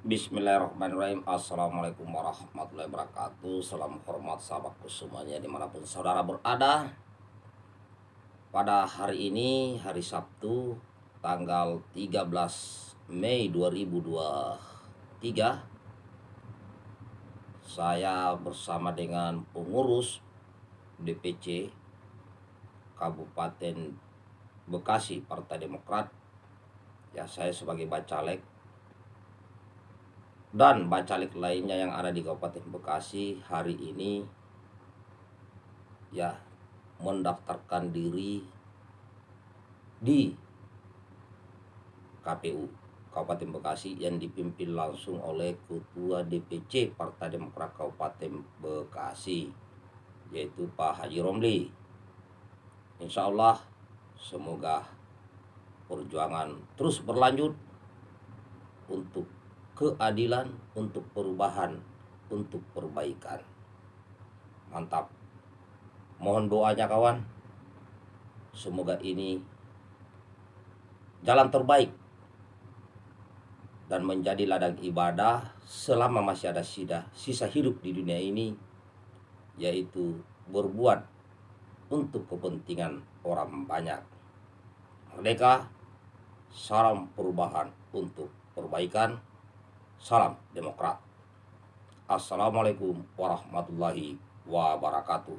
Bismillahirrahmanirrahim. Assalamualaikum warahmatullahi wabarakatuh. Salam hormat sahabatku semuanya di mana pun saudara berada. Pada hari ini hari Sabtu tanggal 13 Mei 2023 Saya bersama dengan pengurus DPC Kabupaten Bekasi Partai Demokrat. Ya saya sebagai bacalek dan bacalik lainnya yang ada di Kabupaten Bekasi hari ini ya mendaftarkan diri di KPU Kabupaten Bekasi yang dipimpin langsung oleh Ketua DPC Partai Demokrat Kabupaten Bekasi yaitu Pak Haji Romli. Insya Allah semoga perjuangan terus berlanjut untuk keadilan, untuk perubahan, untuk perbaikan. Mantap. Mohon doanya kawan. Semoga ini jalan terbaik dan menjadi ladang ibadah selama masih ada sida, sisa hidup di dunia ini yaitu berbuat untuk kepentingan orang banyak. Merdeka, salam perubahan untuk perbaikan Salam Demokrat. Assalamualaikum warahmatullahi wabarakatuh.